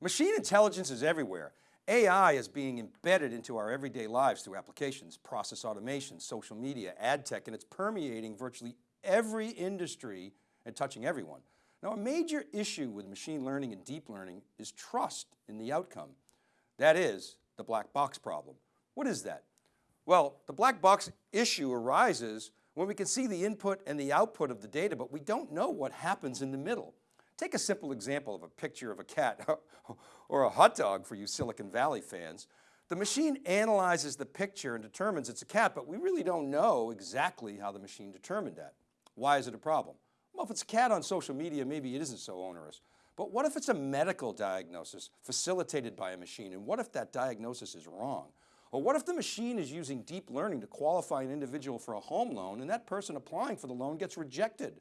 Machine intelligence is everywhere. AI is being embedded into our everyday lives through applications, process automation, social media, ad tech, and it's permeating virtually every industry and touching everyone. Now a major issue with machine learning and deep learning is trust in the outcome. That is the black box problem. What is that? Well, the black box issue arises when we can see the input and the output of the data, but we don't know what happens in the middle. Take a simple example of a picture of a cat or a hot dog for you Silicon Valley fans. The machine analyzes the picture and determines it's a cat, but we really don't know exactly how the machine determined that. Why is it a problem? Well, if it's a cat on social media, maybe it isn't so onerous. But what if it's a medical diagnosis facilitated by a machine? And what if that diagnosis is wrong? Or what if the machine is using deep learning to qualify an individual for a home loan and that person applying for the loan gets rejected?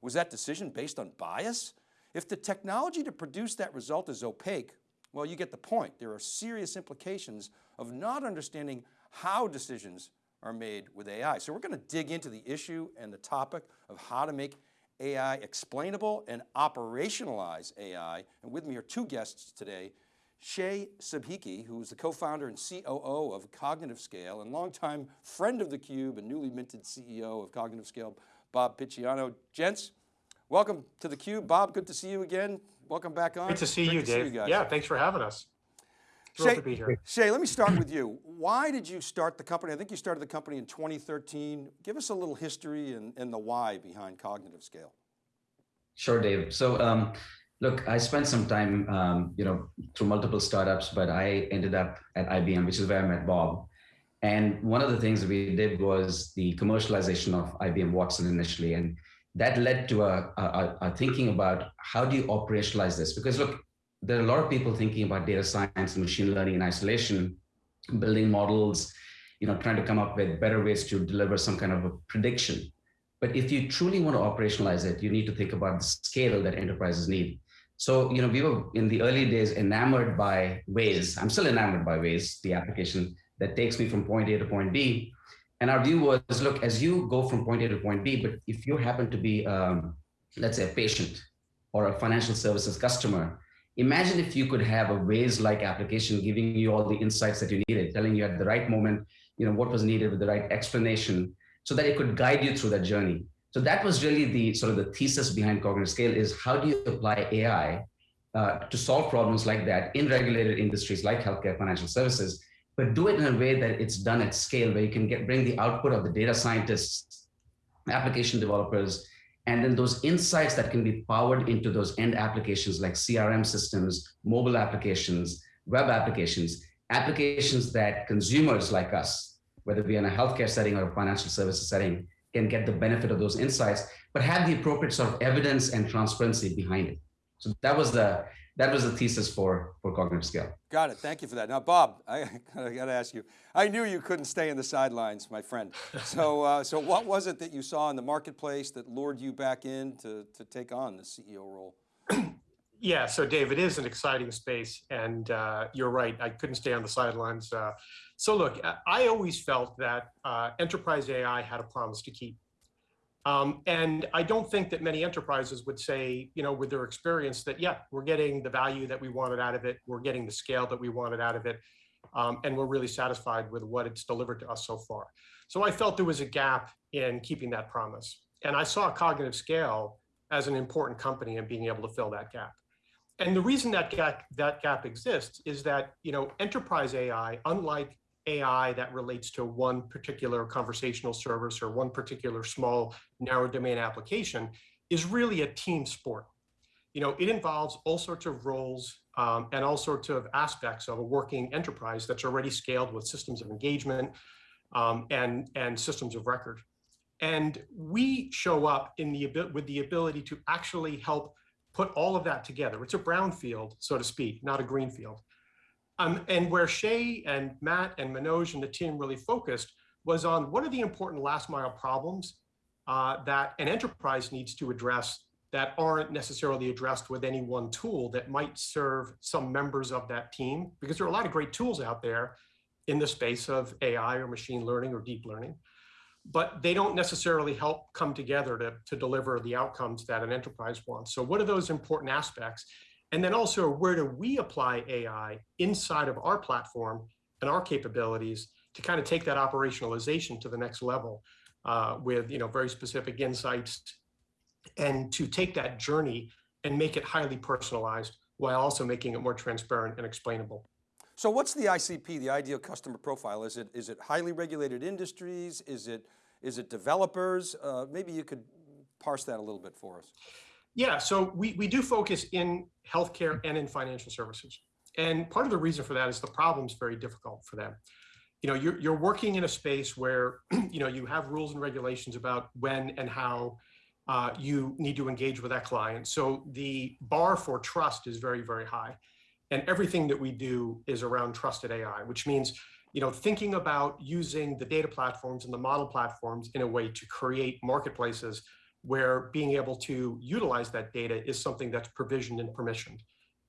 Was that decision based on bias? If the technology to produce that result is opaque, well, you get the point. There are serious implications of not understanding how decisions are made with AI. So we're going to dig into the issue and the topic of how to make AI explainable and operationalize AI. And with me are two guests today, Shay Sabhikhi, who's the co-founder and COO of Cognitive Scale and longtime friend of theCUBE and newly minted CEO of Cognitive Scale, Bob Picciano. Gents, Welcome to theCUBE. Bob, good to see you again. Welcome back on. Good to see Great you, to Dave. See you yeah, thanks for having us. Thrilled Shay, to be here. Shay, let me start with you. Why did you start the company? I think you started the company in 2013. Give us a little history and, and the why behind Cognitive Scale. Sure, Dave. So um, look, I spent some time, um, you know, through multiple startups, but I ended up at IBM, which is where I met Bob. And one of the things we did was the commercialization of IBM Watson initially. And that led to a, a, a, thinking about how do you operationalize this? Because look, there are a lot of people thinking about data science and machine learning in isolation, building models, you know, trying to come up with better ways to deliver some kind of a prediction. But if you truly want to operationalize it, you need to think about the scale that enterprises need. So, you know, we were in the early days enamored by Waze. I'm still enamored by Waze, the application that takes me from point A to point B. And our view was, look, as you go from point A to point B, but if you happen to be, um, let's say, a patient or a financial services customer, imagine if you could have a Waze-like application giving you all the insights that you needed, telling you at the right moment, you know, what was needed with the right explanation, so that it could guide you through that journey. So that was really the sort of the thesis behind Cognitive Scale is how do you apply AI uh, to solve problems like that in regulated industries like healthcare, financial services, but do it in a way that it's done at scale where you can get bring the output of the data scientists, application developers, and then those insights that can be powered into those end applications like CRM systems, mobile applications, web applications, applications that consumers like us, whether we are in a healthcare setting or a financial services setting, can get the benefit of those insights, but have the appropriate sort of evidence and transparency behind it. So that was the that was the thesis for, for cognitive scale. Got it, thank you for that. Now, Bob, I, I got to ask you, I knew you couldn't stay in the sidelines, my friend. So, uh, so what was it that you saw in the marketplace that lured you back in to, to take on the CEO role? yeah, so Dave, it is an exciting space and uh, you're right, I couldn't stay on the sidelines. Uh, so look, I always felt that uh, enterprise AI had a promise to keep. Um, and I don't think that many enterprises would say, you know, with their experience that, yeah, we're getting the value that we wanted out of it, we're getting the scale that we wanted out of it, um, and we're really satisfied with what it's delivered to us so far. So I felt there was a gap in keeping that promise. And I saw Cognitive Scale as an important company in being able to fill that gap. And the reason that gap, that gap exists is that, you know, enterprise AI, unlike AI that relates to one particular conversational service or one particular small narrow domain application is really a team sport. You know, it involves all sorts of roles um, and all sorts of aspects of a working enterprise that's already scaled with systems of engagement um, and, and systems of record. And we show up in the with the ability to actually help put all of that together. It's a brownfield, so to speak, not a greenfield. Um, and where Shay and Matt and Manoj and the team really focused was on what are the important last mile problems uh, that an enterprise needs to address that aren't necessarily addressed with any one tool that might serve some members of that team, because there are a lot of great tools out there in the space of AI or machine learning or deep learning, but they don't necessarily help come together to, to deliver the outcomes that an enterprise wants. So what are those important aspects? And then also, where do we apply AI inside of our platform and our capabilities to kind of take that operationalization to the next level uh, with you know very specific insights and to take that journey and make it highly personalized while also making it more transparent and explainable. So what's the ICP, the ideal customer profile? Is it, is it highly regulated industries? Is it, is it developers? Uh, maybe you could parse that a little bit for us. Yeah, so we, we do focus in healthcare and in financial services. And part of the reason for that is the problem's very difficult for them. You know, you're, you're working in a space where, you know, you have rules and regulations about when and how uh, you need to engage with that client. So the bar for trust is very, very high. And everything that we do is around trusted AI, which means you know, thinking about using the data platforms and the model platforms in a way to create marketplaces where being able to utilize that data is something that's provisioned and permissioned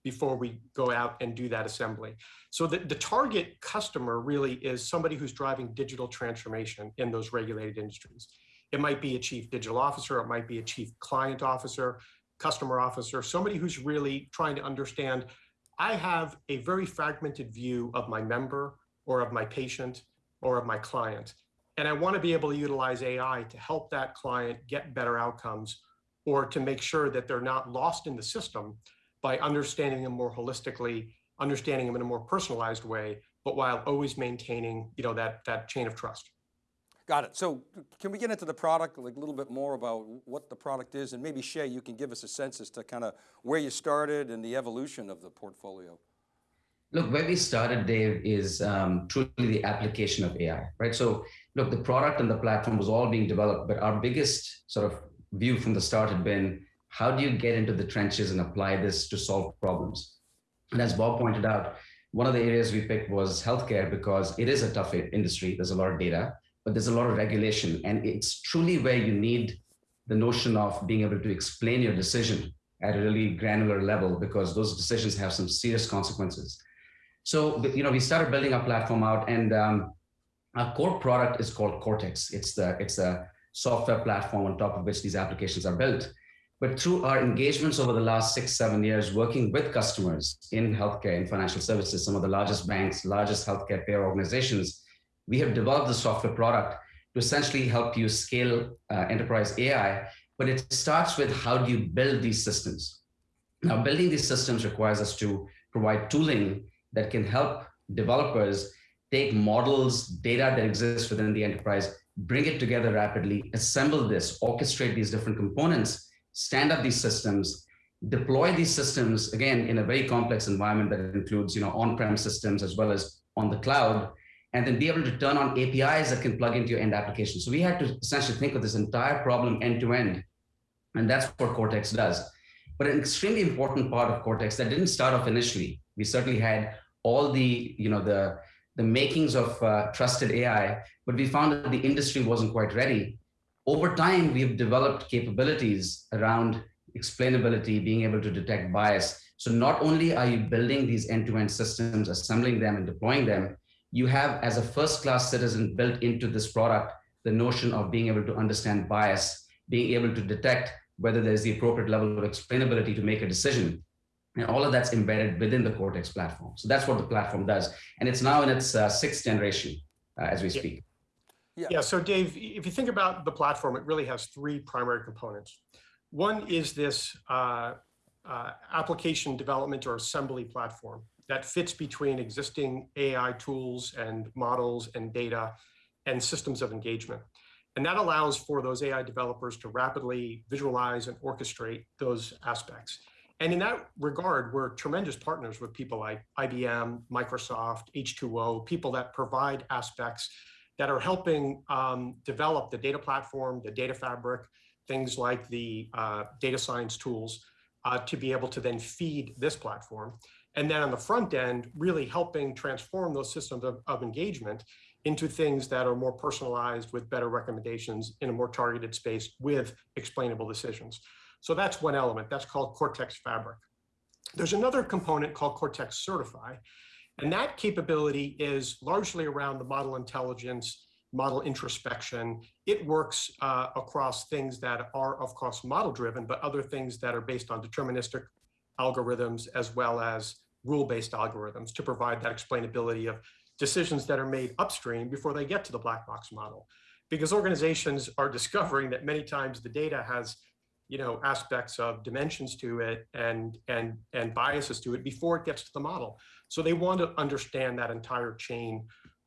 before we go out and do that assembly. So the, the target customer really is somebody who's driving digital transformation in those regulated industries. It might be a chief digital officer, it might be a chief client officer, customer officer, somebody who's really trying to understand, I have a very fragmented view of my member or of my patient or of my client. And I want to be able to utilize AI to help that client get better outcomes or to make sure that they're not lost in the system by understanding them more holistically, understanding them in a more personalized way, but while always maintaining you know, that, that chain of trust. Got it. So can we get into the product like a little bit more about what the product is and maybe Shay, you can give us a sense as to kind of where you started and the evolution of the portfolio. Look, where we started, Dave, is um, truly the application of AI, right? So look, the product and the platform was all being developed, but our biggest sort of view from the start had been, how do you get into the trenches and apply this to solve problems? And as Bob pointed out, one of the areas we picked was healthcare because it is a tough industry. There's a lot of data but there's a lot of regulation. And it's truly where you need the notion of being able to explain your decision at a really granular level because those decisions have some serious consequences. So, you know, we started building our platform out and um, our core product is called Cortex. It's the, it's a software platform on top of which these applications are built. But through our engagements over the last six, seven years, working with customers in healthcare and financial services, some of the largest banks, largest healthcare payer organizations, we have developed the software product to essentially help you scale uh, enterprise AI, but it starts with how do you build these systems? Now, building these systems requires us to provide tooling that can help developers take models, data that exists within the enterprise, bring it together rapidly, assemble this, orchestrate these different components, stand up these systems, deploy these systems, again, in a very complex environment that includes you know, on-prem systems as well as on the cloud, and then be able to turn on APIs that can plug into your end application. So we had to essentially think of this entire problem end to end. And that's what Cortex does. But an extremely important part of Cortex that didn't start off initially, we certainly had all the, you know, the, the makings of uh, trusted AI, but we found that the industry wasn't quite ready. Over time, we've developed capabilities around explainability, being able to detect bias. So not only are you building these end-to-end -end systems, assembling them and deploying them, you have as a first class citizen built into this product, the notion of being able to understand bias, being able to detect whether there's the appropriate level of explainability to make a decision. And all of that's embedded within the Cortex platform. So that's what the platform does. And it's now in its uh, sixth generation uh, as we speak. Yeah. yeah, so Dave, if you think about the platform, it really has three primary components. One is this uh, uh application development or assembly platform that fits between existing AI tools and models and data and systems of engagement. And that allows for those AI developers to rapidly visualize and orchestrate those aspects. And in that regard, we're tremendous partners with people like IBM, Microsoft, H2O, people that provide aspects that are helping um, develop the data platform, the data fabric, things like the uh, data science tools uh, to be able to then feed this platform. And then on the front end, really helping transform those systems of, of engagement into things that are more personalized with better recommendations in a more targeted space with explainable decisions. So that's one element, that's called Cortex Fabric. There's another component called Cortex Certify, and that capability is largely around the model intelligence, model introspection. It works uh, across things that are, of course, model driven, but other things that are based on deterministic algorithms as well as rule-based algorithms to provide that explainability of decisions that are made upstream before they get to the black box model. Because organizations are discovering that many times the data has you know, aspects of dimensions to it and, and, and biases to it before it gets to the model. So they want to understand that entire chain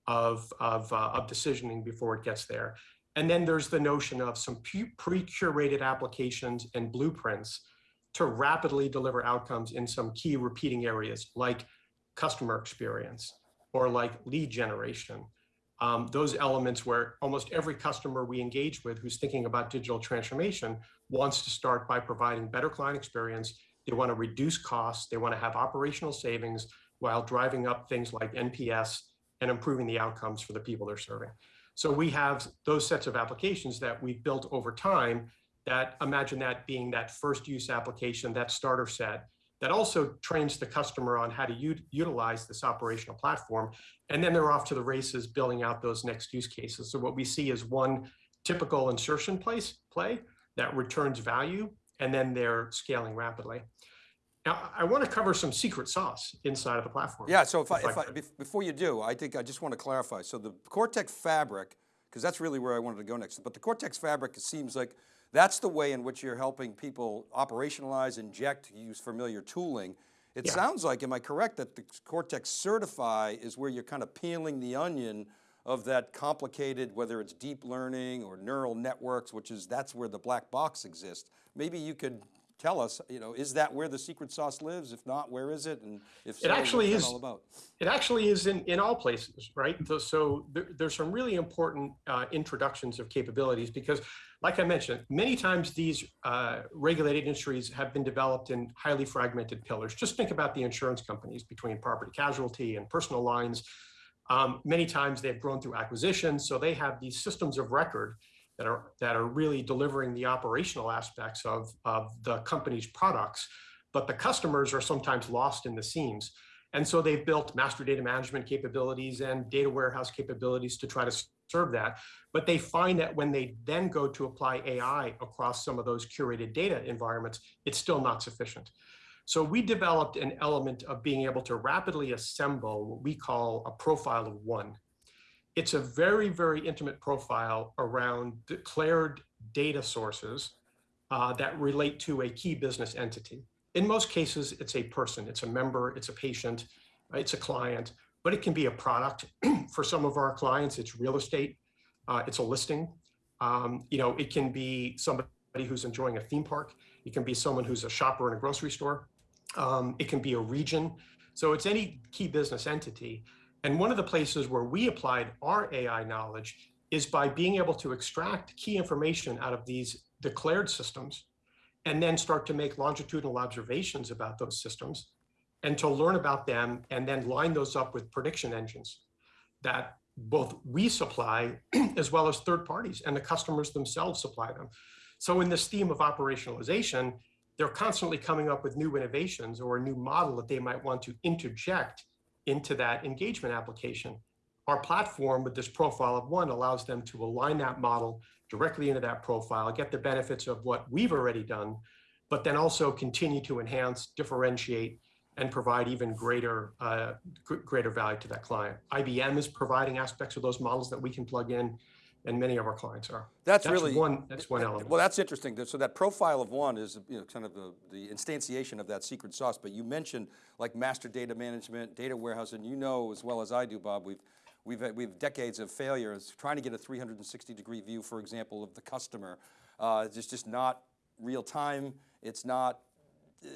of, of, uh, of decisioning before it gets there. And then there's the notion of some pre-curated applications and blueprints to rapidly deliver outcomes in some key repeating areas like customer experience or like lead generation. Um, those elements where almost every customer we engage with who's thinking about digital transformation wants to start by providing better client experience. They want to reduce costs. They want to have operational savings while driving up things like NPS and improving the outcomes for the people they're serving. So we have those sets of applications that we've built over time that imagine that being that first use application, that starter set, that also trains the customer on how to utilize this operational platform. And then they're off to the races building out those next use cases. So what we see is one typical insertion place play that returns value, and then they're scaling rapidly. Now, I want to cover some secret sauce inside of the platform. Yeah, so if, if I, if I, before you do, I think I just want to clarify. So the Cortex fabric, because that's really where I wanted to go next, but the Cortex fabric seems like that's the way in which you're helping people operationalize, inject, use familiar tooling. It yeah. sounds like, am I correct, that the Cortex Certify is where you're kind of peeling the onion of that complicated, whether it's deep learning or neural networks, which is, that's where the black box exists. Maybe you could tell us, you know, is that where the secret sauce lives? If not, where is it? And if so, it actually is all about? It actually is in, in all places, right? So, so there, there's some really important uh, introductions of capabilities because like I mentioned, many times these uh, regulated industries have been developed in highly fragmented pillars. Just think about the insurance companies between property casualty and personal lines. Um, many times they've grown through acquisitions, so they have these systems of record that are that are really delivering the operational aspects of, of the company's products, but the customers are sometimes lost in the seams. And so they've built master data management capabilities and data warehouse capabilities to try to serve that. But they find that when they then go to apply AI across some of those curated data environments, it's still not sufficient. So we developed an element of being able to rapidly assemble what we call a profile of one it's a very, very intimate profile around declared data sources uh, that relate to a key business entity. In most cases, it's a person, it's a member, it's a patient, it's a client, but it can be a product. For some of our clients, it's real estate, uh, it's a listing. Um, you know, it can be somebody who's enjoying a theme park. It can be someone who's a shopper in a grocery store. Um, it can be a region. So it's any key business entity. And one of the places where we applied our AI knowledge is by being able to extract key information out of these declared systems and then start to make longitudinal observations about those systems and to learn about them and then line those up with prediction engines that both we supply as well as third parties and the customers themselves supply them. So in this theme of operationalization, they're constantly coming up with new innovations or a new model that they might want to interject into that engagement application. Our platform with this profile of one allows them to align that model directly into that profile, get the benefits of what we've already done, but then also continue to enhance, differentiate, and provide even greater uh, greater value to that client. IBM is providing aspects of those models that we can plug in and many of our clients are. That's, that's really one. That's one element. Well, that's interesting. So that profile of one is you know kind of the, the instantiation of that secret sauce. But you mentioned like master data management, data warehouse, and you know as well as I do, Bob. We've we've had, we've decades of failures trying to get a 360 degree view, for example, of the customer. Uh, it's just not real time. It's not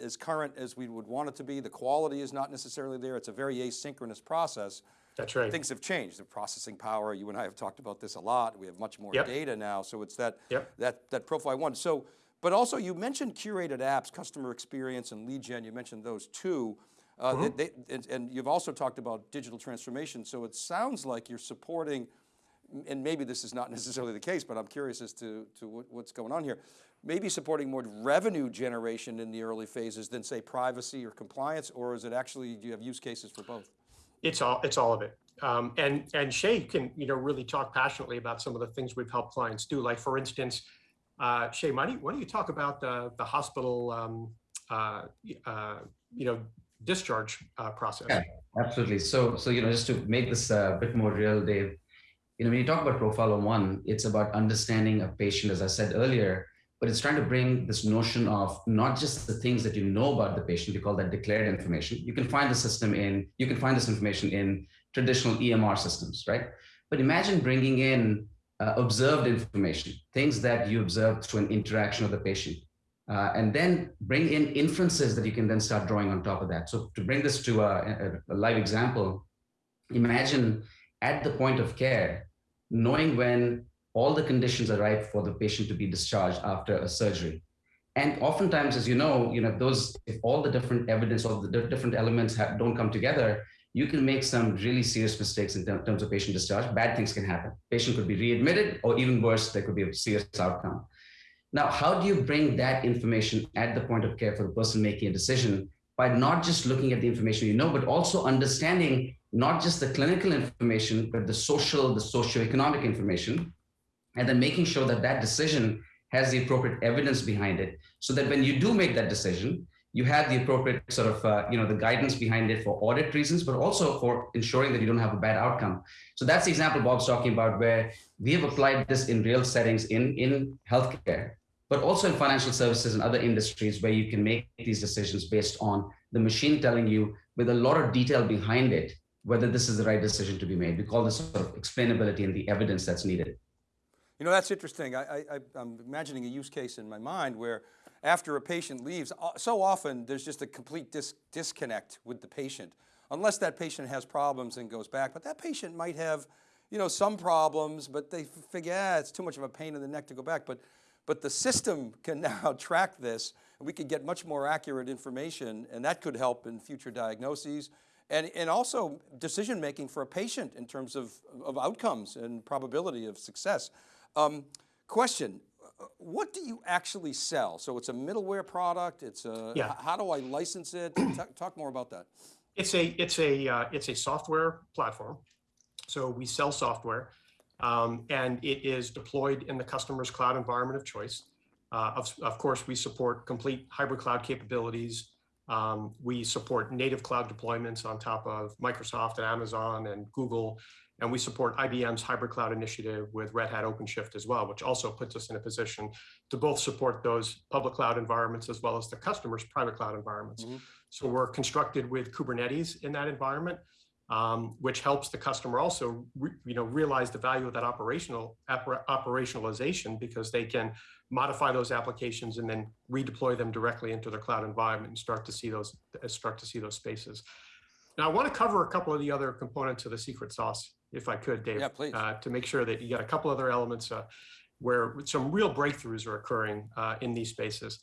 as current as we would want it to be. The quality is not necessarily there. It's a very asynchronous process. That's right. Things have changed. The processing power, you and I have talked about this a lot. We have much more yep. data now. So it's that, yep. that, that profile one. So, but also you mentioned curated apps, customer experience and lead gen. You mentioned those two. Uh, mm -hmm. they, and, and, you've also talked about digital transformation. So it sounds like you're supporting, and maybe this is not necessarily the case, but I'm curious as to, to what, what's going on here. Maybe supporting more revenue generation in the early phases than say privacy or compliance, or is it actually, do you have use cases for both? It's all it's all of it. Um, and and Shay can you know really talk passionately about some of the things we've helped clients do. Like for instance, uh, Shay, why why don't you talk about the the hospital um, uh, uh, you know, discharge uh, process. Yeah. Absolutely. So, so you know, just to make this a bit more real, Dave, you know, when you talk about Profile One, it's about understanding a patient, as I said earlier, but it's trying to bring this notion of not just the things that you know about the patient, we call that declared information. You can find the system in, you can find this information in traditional EMR systems, right? But imagine bringing in uh, observed information, things that you observe through an interaction of the patient, uh, and then bring in inferences that you can then start drawing on top of that. So to bring this to a, a, a live example, imagine at the point of care, knowing when all the conditions are right for the patient to be discharged after a surgery. And oftentimes, as you know, you know those if all the different evidence, all the different elements have, don't come together, you can make some really serious mistakes in terms of patient discharge. Bad things can happen. Patient could be readmitted, or even worse, there could be a serious outcome. Now, how do you bring that information at the point of care for the person making a decision by not just looking at the information you know, but also understanding not just the clinical information, but the social, the socioeconomic information, and then making sure that that decision has the appropriate evidence behind it, so that when you do make that decision, you have the appropriate sort of, uh, you know, the guidance behind it for audit reasons, but also for ensuring that you don't have a bad outcome. So that's the example Bob's talking about, where we have applied this in real settings in, in healthcare, but also in financial services and other industries where you can make these decisions based on the machine telling you with a lot of detail behind it, whether this is the right decision to be made. We call this sort of explainability and the evidence that's needed. You know, that's interesting. I, I'm imagining a use case in my mind where after a patient leaves, uh, so often there's just a complete dis disconnect with the patient, unless that patient has problems and goes back, but that patient might have, you know, some problems, but they figure, ah, it's too much of a pain in the neck to go back. But, but the system can now track this and we could get much more accurate information and that could help in future diagnoses and, and also decision making for a patient in terms of, of outcomes and probability of success. Um, question, what do you actually sell? So it's a middleware product. It's a, yeah. how do I license it? talk, talk, more about that. It's a, it's a, uh, it's a software platform. So we sell software um, and it is deployed in the customer's cloud environment of choice. Uh, of, of course, we support complete hybrid cloud capabilities. Um, we support native cloud deployments on top of Microsoft and Amazon and Google and we support IBM's hybrid cloud initiative with Red Hat OpenShift as well, which also puts us in a position to both support those public cloud environments as well as the customer's private cloud environments. Mm -hmm. So we're constructed with Kubernetes in that environment, um, which helps the customer also you know, realize the value of that operational operationalization because they can modify those applications and then redeploy them directly into their cloud environment and start to see those start to see those spaces. Now I want to cover a couple of the other components of the secret sauce if I could, Dave. Yeah, please. Uh, to make sure that you got a couple other elements uh, where some real breakthroughs are occurring uh, in these spaces.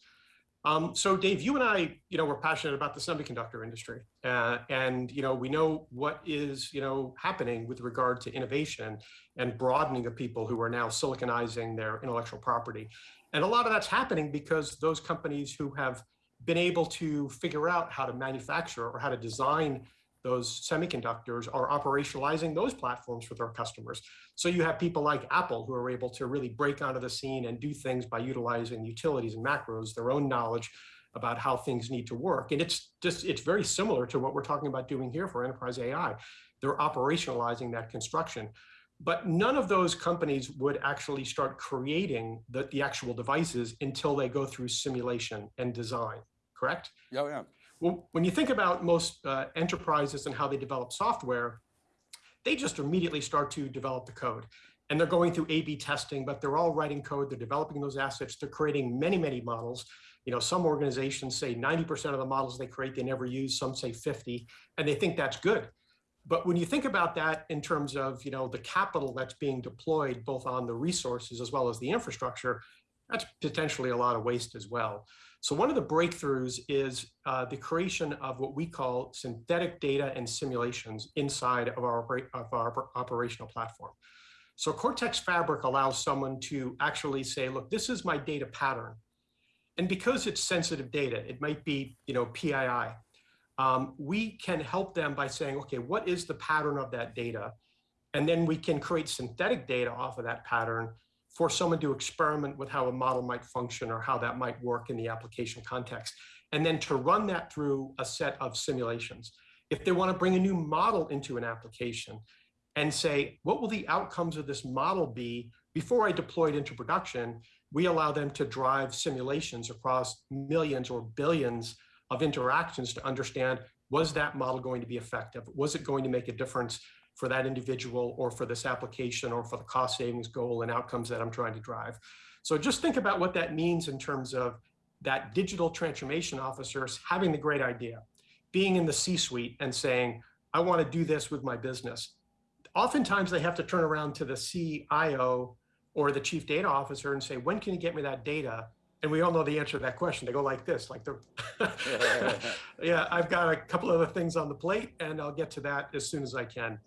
Um, so Dave, you and I, you know, we're passionate about the semiconductor industry, uh, and you know, we know what is, you know, happening with regard to innovation and broadening of people who are now siliconizing their intellectual property, and a lot of that's happening because those companies who have been able to figure out how to manufacture or how to design those semiconductors are operationalizing those platforms for their customers. So you have people like Apple who are able to really break onto the scene and do things by utilizing utilities and macros, their own knowledge about how things need to work. And it's just, it's very similar to what we're talking about doing here for enterprise AI. They're operationalizing that construction. But none of those companies would actually start creating the, the actual devices until they go through simulation and design, correct? Yeah, yeah. Well, when you think about most uh, enterprises and how they develop software, they just immediately start to develop the code. And they're going through A-B testing, but they're all writing code, they're developing those assets, they're creating many, many models. You know, some organizations say 90% of the models they create, they never use, some say 50, and they think that's good. But when you think about that in terms of, you know, the capital that's being deployed both on the resources as well as the infrastructure, that's potentially a lot of waste as well. So one of the breakthroughs is uh, the creation of what we call synthetic data and simulations inside of our, of our operational platform. So Cortex Fabric allows someone to actually say, look, this is my data pattern. And because it's sensitive data, it might be you know, PII, um, we can help them by saying, okay, what is the pattern of that data? And then we can create synthetic data off of that pattern for someone to experiment with how a model might function or how that might work in the application context, and then to run that through a set of simulations. If they want to bring a new model into an application and say, what will the outcomes of this model be before I deploy it into production, we allow them to drive simulations across millions or billions of interactions to understand, was that model going to be effective? Was it going to make a difference for that individual or for this application or for the cost savings goal and outcomes that I'm trying to drive? So just think about what that means in terms of that digital transformation officers having the great idea, being in the C-suite and saying, I want to do this with my business. Oftentimes they have to turn around to the CIO or the chief data officer and say, when can you get me that data? And we all know the answer to that question. They go like this, like they're, yeah, I've got a couple other things on the plate and I'll get to that as soon as I can.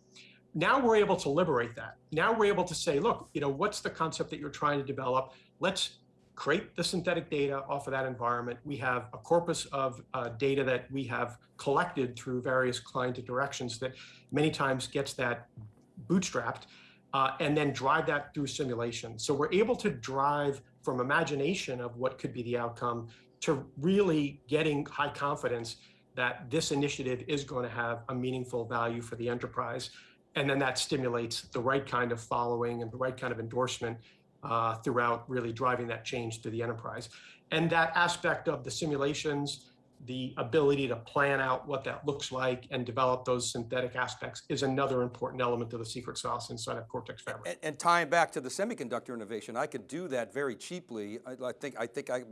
Now we're able to liberate that. Now we're able to say, look, you know, what's the concept that you're trying to develop? Let's create the synthetic data off of that environment. We have a corpus of uh, data that we have collected through various client directions that many times gets that bootstrapped uh, and then drive that through simulation. So we're able to drive from imagination of what could be the outcome to really getting high confidence that this initiative is going to have a meaningful value for the enterprise. And then that stimulates the right kind of following and the right kind of endorsement uh, throughout really driving that change to the enterprise. And that aspect of the simulations, the ability to plan out what that looks like and develop those synthetic aspects is another important element of the secret sauce inside of Cortex Fabric. And, and tying back to the semiconductor innovation, I could do that very cheaply. I, I think I think I,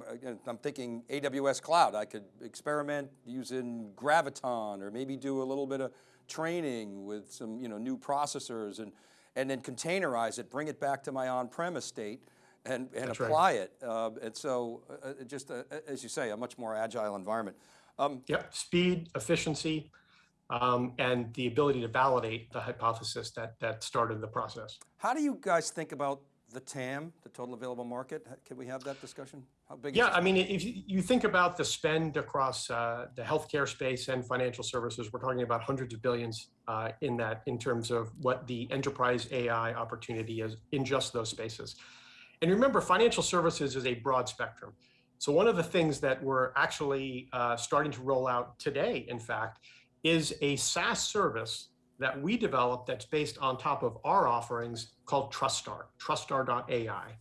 I'm thinking AWS cloud. I could experiment using Graviton or maybe do a little bit of training with some you know new processors and and then containerize it, bring it back to my on-premise state and, and apply right. it. Uh, and so uh, uh just, uh, as you say, a much more agile environment. Um, yep, speed, efficiency, um, and the ability to validate the hypothesis that, that started the process. How do you guys think about the TAM, the total available market? Can we have that discussion? How big yeah, I mean, if you think about the spend across uh, the healthcare space and financial services, we're talking about hundreds of billions uh, in that in terms of what the enterprise AI opportunity is in just those spaces. And remember, financial services is a broad spectrum. So one of the things that we're actually uh, starting to roll out today, in fact, is a SaaS service that we developed that's based on top of our offerings called TrustStar, truststar.ai.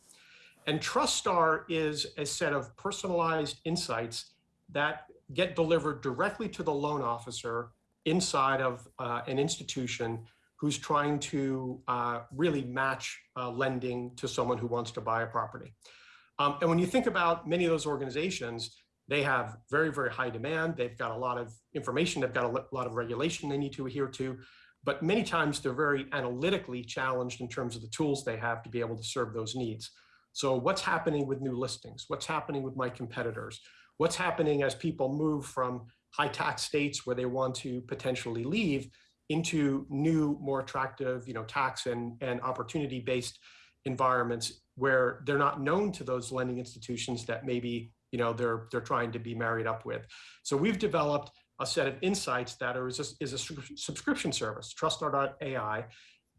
And TrustStar is a set of personalized insights that get delivered directly to the loan officer inside of uh, an institution who's trying to uh, really match uh, lending to someone who wants to buy a property. Um, and when you think about many of those organizations, they have very, very high demand. They've got a lot of information. They've got a lot of regulation they need to adhere to. But many times they're very analytically challenged in terms of the tools they have to be able to serve those needs. So what's happening with new listings? What's happening with my competitors? What's happening as people move from high tax states where they want to potentially leave into new, more attractive, you know, tax and, and opportunity-based environments where they're not known to those lending institutions that maybe, you know, they're, they're trying to be married up with. So we've developed a set of insights that are, is, a, is a subscription service, TrustStar.ai,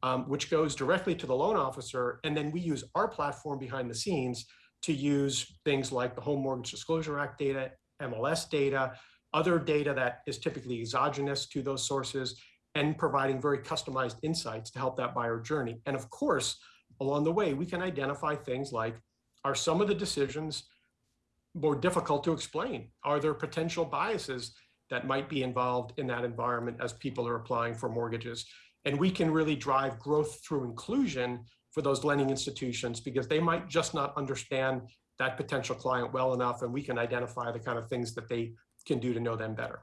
um, which goes directly to the loan officer. And then we use our platform behind the scenes to use things like the Home Mortgage Disclosure Act data, MLS data, other data that is typically exogenous to those sources, and providing very customized insights to help that buyer journey. And of course, along the way, we can identify things like, are some of the decisions more difficult to explain? Are there potential biases that might be involved in that environment as people are applying for mortgages? And we can really drive growth through inclusion for those lending institutions because they might just not understand that potential client well enough and we can identify the kind of things that they can do to know them better.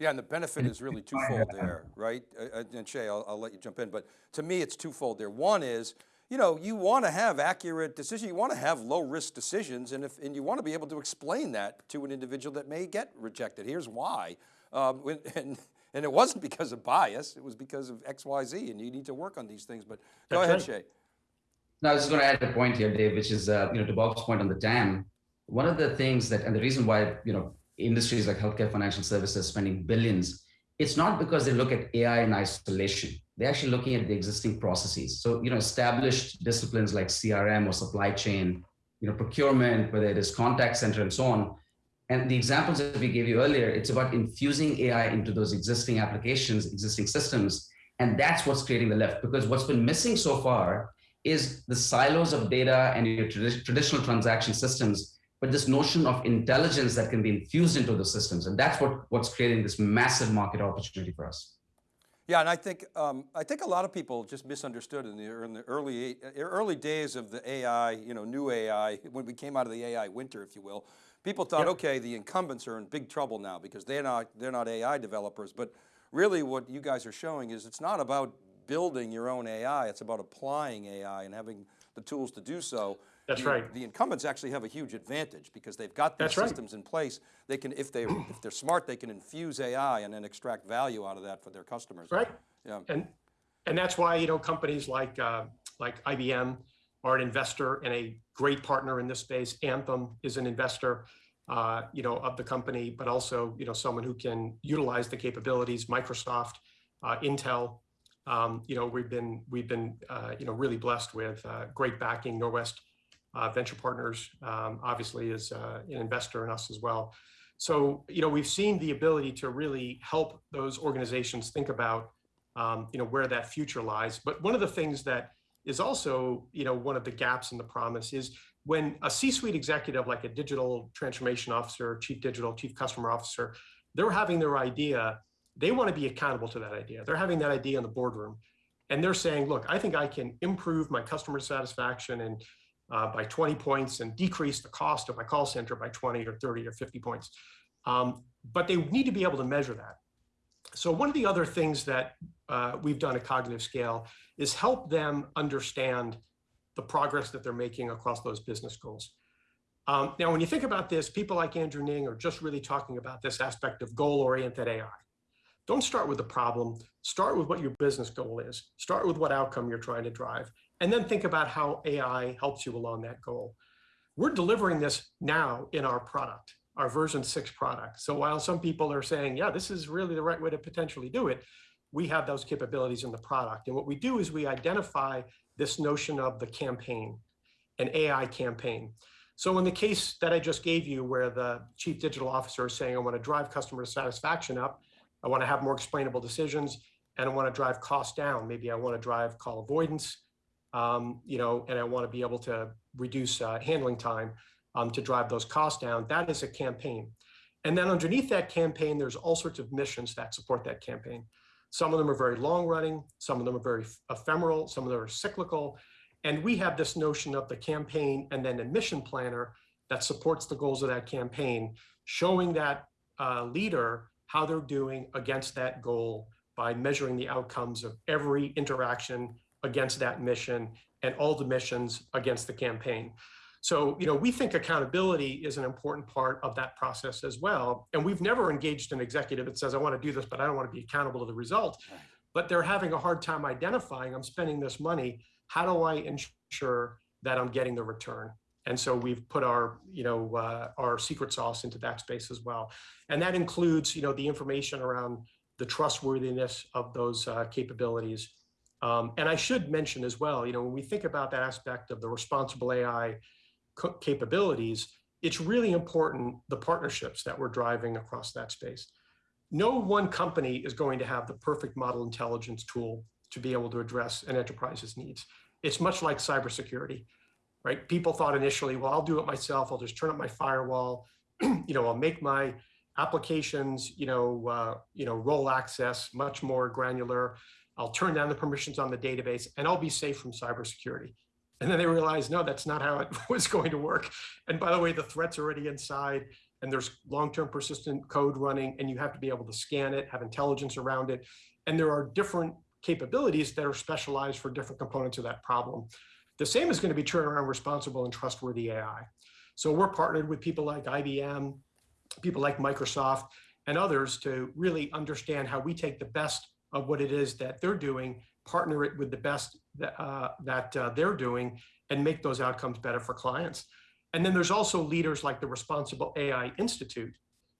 Yeah, and the benefit is really twofold there, right? Uh, uh, and Shay, I'll, I'll, let you jump in, but to me it's twofold there. One is, you know, you want to have accurate decisions, you want to have low risk decisions, and, if, and you want to be able to explain that to an individual that may get rejected. Here's why. Um, and, and it wasn't because of bias, it was because of X, Y, Z, and you need to work on these things, but go That's ahead, right. Shay. Now, I was just going to add a point here, Dave, which is, uh, you know, to Bob's point on the TAM, one of the things that, and the reason why, you know, industries like healthcare financial services spending billions, it's not because they look at AI in isolation. they're actually looking at the existing processes. So, you know, established disciplines like CRM or supply chain, you know, procurement, whether it is contact center and so on. And the examples that we gave you earlier, it's about infusing AI into those existing applications, existing systems. And that's what's creating the lift because what's been missing so far is the silos of data and your tradi traditional transaction systems, but this notion of intelligence that can be infused into the systems. And that's what, what's creating this massive market opportunity for us. Yeah, and I think um, I think a lot of people just misunderstood in the, in the early early days of the AI, you know, new AI, when we came out of the AI winter, if you will. People thought, yep. okay, the incumbents are in big trouble now because they're not they're not AI developers. But really, what you guys are showing is it's not about building your own AI. It's about applying AI and having the tools to do so. That's the, right. The incumbents actually have a huge advantage because they've got these That's systems right. in place. They can, if they if they're smart, they can infuse AI and then extract value out of that for their customers. Right. Yeah. And and that's why you know companies like uh, like IBM are an investor and a great partner in this space. Anthem is an investor, uh, you know, of the company, but also you know someone who can utilize the capabilities. Microsoft, uh, Intel. Um, you know, we've been we've been uh, you know really blessed with uh, great backing. Norwest Venture Partners, um, obviously, is uh, an investor in us as well. So, you know, we've seen the ability to really help those organizations think about, um, you know, where that future lies. But one of the things that is also, you know, one of the gaps in the promise is when a C-suite executive, like a digital transformation officer, chief digital, chief customer officer, they're having their idea, they want to be accountable to that idea. They're having that idea in the boardroom. And they're saying, look, I think I can improve my customer satisfaction and uh, by 20 points and decrease the cost of my call center by 20 or 30 or 50 points. Um, but they need to be able to measure that. So one of the other things that uh, we've done at Cognitive Scale is help them understand the progress that they're making across those business goals. Um, now, when you think about this, people like Andrew Ng are just really talking about this aspect of goal-oriented AI. Don't start with the problem, start with what your business goal is. Start with what outcome you're trying to drive and then think about how AI helps you along that goal. We're delivering this now in our product, our version six product. So while some people are saying, yeah, this is really the right way to potentially do it, we have those capabilities in the product. And what we do is we identify this notion of the campaign, an AI campaign. So in the case that I just gave you, where the chief digital officer is saying, I want to drive customer satisfaction up, I want to have more explainable decisions, and I want to drive costs down. Maybe I want to drive call avoidance, um, you know, and I want to be able to reduce uh, handling time um, to drive those costs down. That is a campaign. And then underneath that campaign, there's all sorts of missions that support that campaign. Some of them are very long running, some of them are very ephemeral, some of them are cyclical. And we have this notion of the campaign and then a mission planner that supports the goals of that campaign, showing that uh, leader how they're doing against that goal by measuring the outcomes of every interaction against that mission and all the missions against the campaign. So, you know, we think accountability is an important part of that process as well. And we've never engaged an executive that says, I want to do this, but I don't want to be accountable to the result. But they're having a hard time identifying, I'm spending this money. How do I ensure that I'm getting the return? And so we've put our, you know, uh, our secret sauce into that space as well. And that includes, you know, the information around the trustworthiness of those uh, capabilities, um, and I should mention as well, you know, when we think about that aspect of the responsible AI capabilities, it's really important the partnerships that we're driving across that space. No one company is going to have the perfect model intelligence tool to be able to address an enterprise's needs. It's much like cybersecurity, right? People thought initially, well, I'll do it myself. I'll just turn up my firewall. you know, I'll make my applications, you know, uh, you know, role access much more granular. I'll turn down the permissions on the database and I'll be safe from cybersecurity. And then they realized, no, that's not how it was going to work. And by the way, the threat's already inside and there's long-term persistent code running and you have to be able to scan it, have intelligence around it. And there are different capabilities that are specialized for different components of that problem. The same is going to be true around responsible and trustworthy AI. So we're partnered with people like IBM, people like Microsoft, and others to really understand how we take the best of what it is that they're doing, partner it with the best that, uh, that uh, they're doing, and make those outcomes better for clients. And then there's also leaders like the Responsible AI Institute,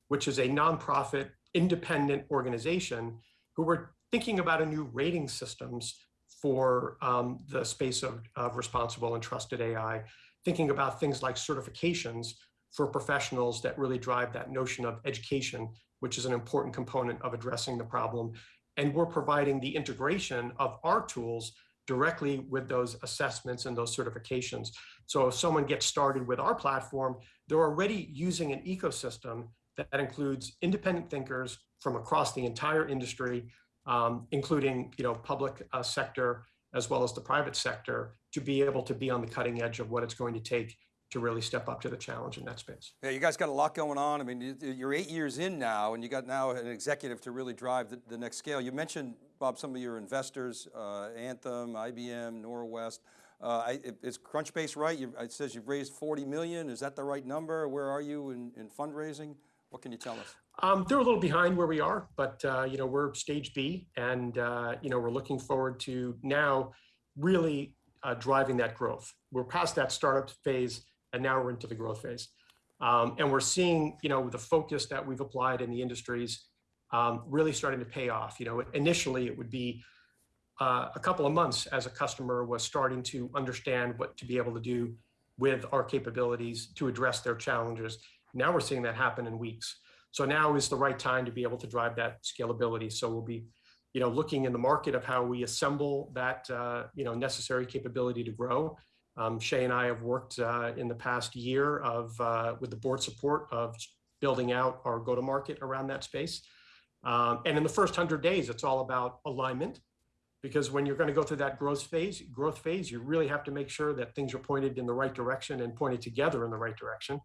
which is a nonprofit, independent organization who are thinking about a new rating systems for um, the space of, of responsible and trusted AI, thinking about things like certifications for professionals that really drive that notion of education, which is an important component of addressing the problem. And we're providing the integration of our tools directly with those assessments and those certifications. So if someone gets started with our platform, they're already using an ecosystem that, includes independent thinkers from across the entire industry, um, including you know public uh, sector as well as the private sector, to be able to be on the cutting edge of what it's going to take to really step up to the challenge in that space. Yeah, you guys got a lot going on. I mean, you're eight years in now and you got now an executive to really drive the, the next scale. You mentioned, Bob, some of your investors, uh, Anthem, IBM, Norwest. Uh, I, is Crunchbase right? You, it says you've raised 40 million. Is that the right number? Where are you in, in fundraising? What can you tell us? Um, they're a little behind where we are, but uh, you know we're stage B, and uh, you know we're looking forward to now really uh, driving that growth. We're past that startup phase and now we're into the growth phase. Um, and we're seeing, you know, the focus that we've applied in the industries um, really starting to pay off. You know, initially it would be uh, a couple of months as a customer was starting to understand what to be able to do with our capabilities to address their challenges. Now we're seeing that happen in weeks. So now is the right time to be able to drive that scalability. So we'll be, you know, looking in the market of how we assemble that, uh, you know, necessary capability to grow um, Shay and I have worked uh, in the past year of uh, with the board support of building out our go-to-market around that space. Um, and in the first 100 days, it's all about alignment because when you're going to go through that growth phase, growth phase, you really have to make sure that things are pointed in the right direction and pointed together in the right direction.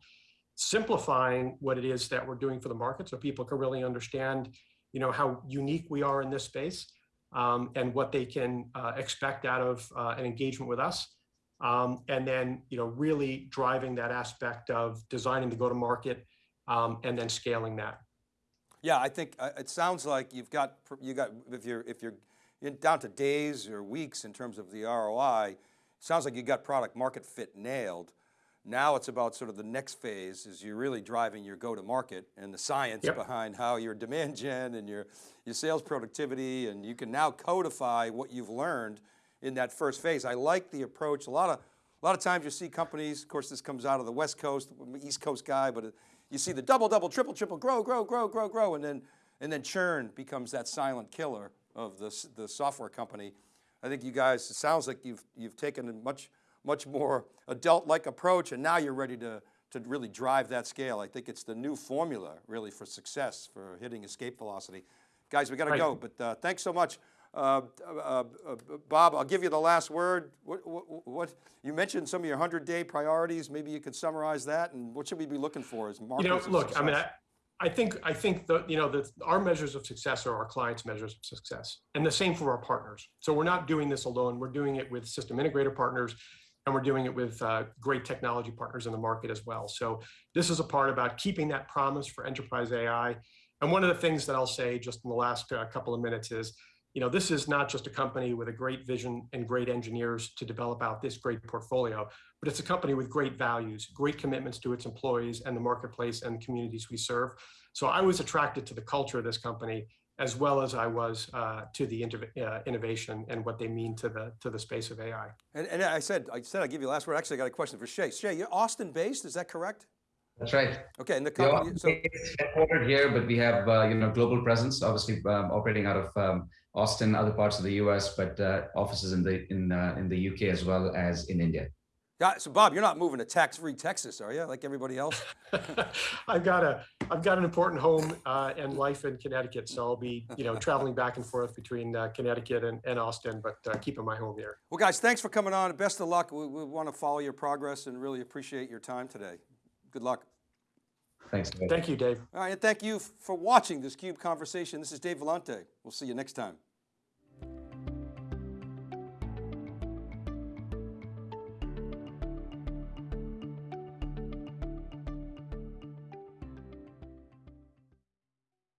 Simplifying what it is that we're doing for the market so people can really understand, you know, how unique we are in this space um, and what they can uh, expect out of uh, an engagement with us um, and then you know really driving that aspect of designing the go-to-market um, and then scaling that. Yeah, I think uh, it sounds like you've got you got if you're if you're down to days or weeks in terms of the ROI, sounds like you got product market fit nailed. Now it's about sort of the next phase is you're really driving your go-to-market and the science yep. behind how your demand gen and your, your sales productivity and you can now codify what you've learned in that first phase. I like the approach. A lot of, a lot of times you see companies, of course this comes out of the West Coast, East Coast guy, but you see the double, double, triple, triple, grow, grow, grow, grow, grow, and then, and then churn becomes that silent killer of the, the software company. I think you guys, it sounds like you've, you've taken a much, much more adult-like approach and now you're ready to, to really drive that scale. I think it's the new formula really for success, for hitting escape velocity. Guys, we got to go, but uh, thanks so much. Uh, uh, uh, Bob, I'll give you the last word. What, what, what, you mentioned some of your 100 day priorities. Maybe you could summarize that and what should we be looking for as markers You know, look, success? I mean, I, I think, I think that, you know, the, our measures of success are our clients' measures of success and the same for our partners. So we're not doing this alone. We're doing it with system integrator partners and we're doing it with uh, great technology partners in the market as well. So this is a part about keeping that promise for enterprise AI. And one of the things that I'll say just in the last uh, couple of minutes is, you know, this is not just a company with a great vision and great engineers to develop out this great portfolio, but it's a company with great values, great commitments to its employees and the marketplace and the communities we serve. So I was attracted to the culture of this company as well as I was uh, to the uh, innovation and what they mean to the to the space of AI. And, and I said I said I'd give you the last word. Actually, I got a question for Shay. Shay, you're Austin based, is that correct? That's right. Okay, and the company. So headquartered here, but we have uh, you know global presence, obviously um, operating out of um, Austin, other parts of the U.S., but uh, offices in the in uh, in the U.K. as well as in India. Yeah, so Bob, you're not moving to tax-free Texas, are you? Like everybody else? I've got a I've got an important home uh, and life in Connecticut, so I'll be you know traveling back and forth between uh, Connecticut and, and Austin, but uh, keeping my home here. Well, guys, thanks for coming on. Best of luck. We, we want to follow your progress and really appreciate your time today. Good luck. Thanks. Dave. Thank you, Dave. All right, and thank you for watching this CUBE conversation. This is Dave Vellante. We'll see you next time.